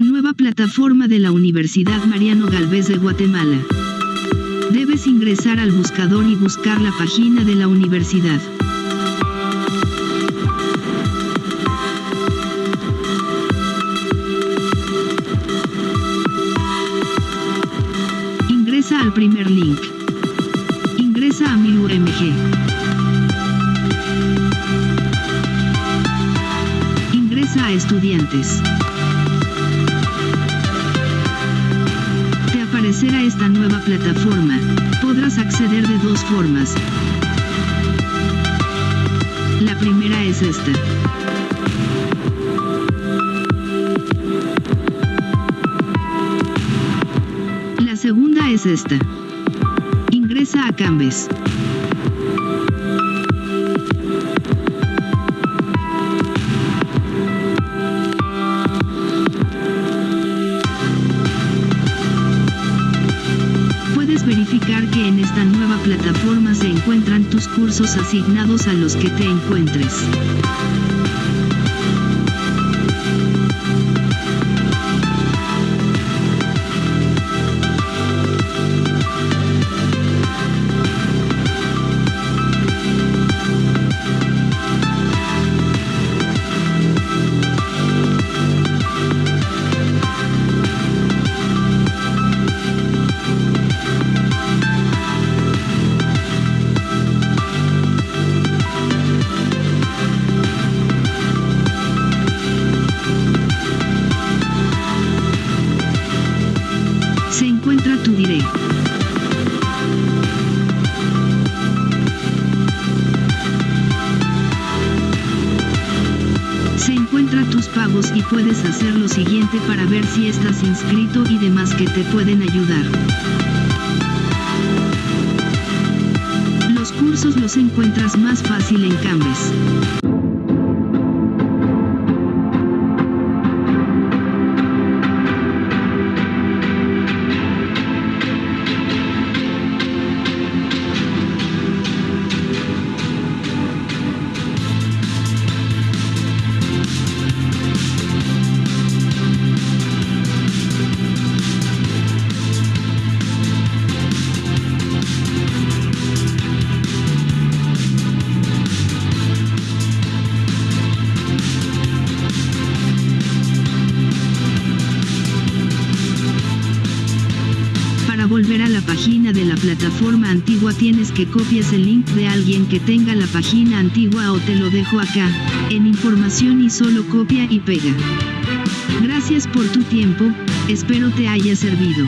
Nueva plataforma de la Universidad Mariano Galvez de Guatemala. Debes ingresar al buscador y buscar la página de la universidad. Ingresa al primer link. Ingresa a mi UMG. Ingresa a estudiantes. Aparecerá esta nueva plataforma. Podrás acceder de dos formas. La primera es esta. La segunda es esta. Ingresa a Canvas. Plataforma se encuentran tus cursos asignados a los que te encuentres. Se encuentra tus pagos y puedes hacer lo siguiente para ver si estás inscrito y demás que te pueden ayudar. Los cursos los encuentras más fácil en Canvas. Volver a la página de la plataforma antigua tienes que copias el link de alguien que tenga la página antigua o te lo dejo acá, en información y solo copia y pega. Gracias por tu tiempo, espero te haya servido.